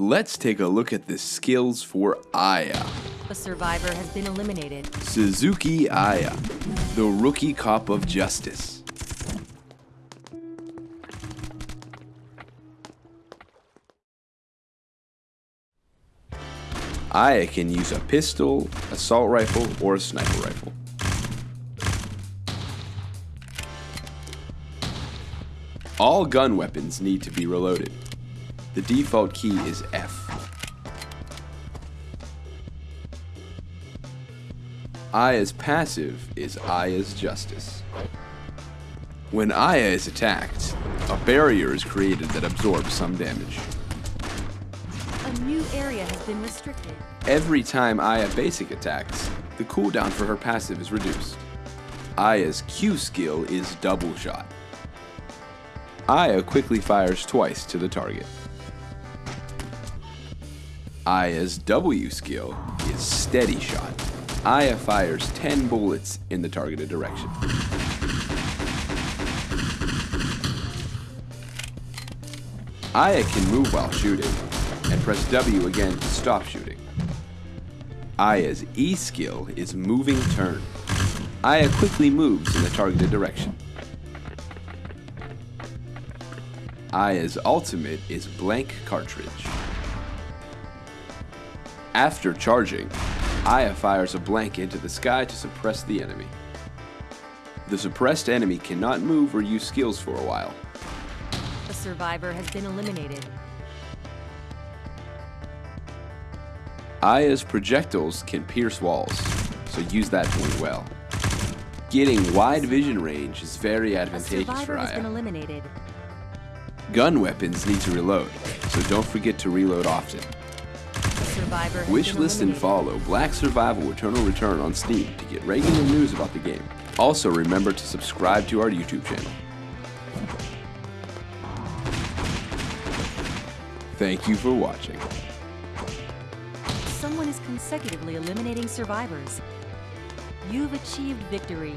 Let's take a look at the skills for Aya. A survivor has been eliminated. Suzuki Aya, the rookie cop of justice. Aya can use a pistol, assault rifle, or a sniper rifle. All gun weapons need to be reloaded. The default key is F. Aya's passive is Aya's Justice. When Aya is attacked, a barrier is created that absorbs some damage. A new area has been restricted. Every time Aya basic attacks, the cooldown for her passive is reduced. Aya's Q skill is Double Shot. Aya quickly fires twice to the target. Aya's W skill is Steady Shot. Aya fires 10 bullets in the targeted direction. Aya can move while shooting, and press W again to stop shooting. Aya's E skill is Moving Turn. Aya quickly moves in the targeted direction. Aya's ultimate is Blank Cartridge. After charging, Aya fires a blank into the sky to suppress the enemy. The suppressed enemy cannot move or use skills for a while. A survivor has been eliminated. Aya's projectiles can pierce walls, so use that point well. Getting wide vision range is very advantageous for Aya. Gun weapons need to reload, so don't forget to reload often. Survivor has Wish list and follow Black Survival Eternal Return on Steam to get regular news about the game. Also remember to subscribe to our YouTube channel. Thank you for watching. Someone is consecutively eliminating survivors. You've achieved victory.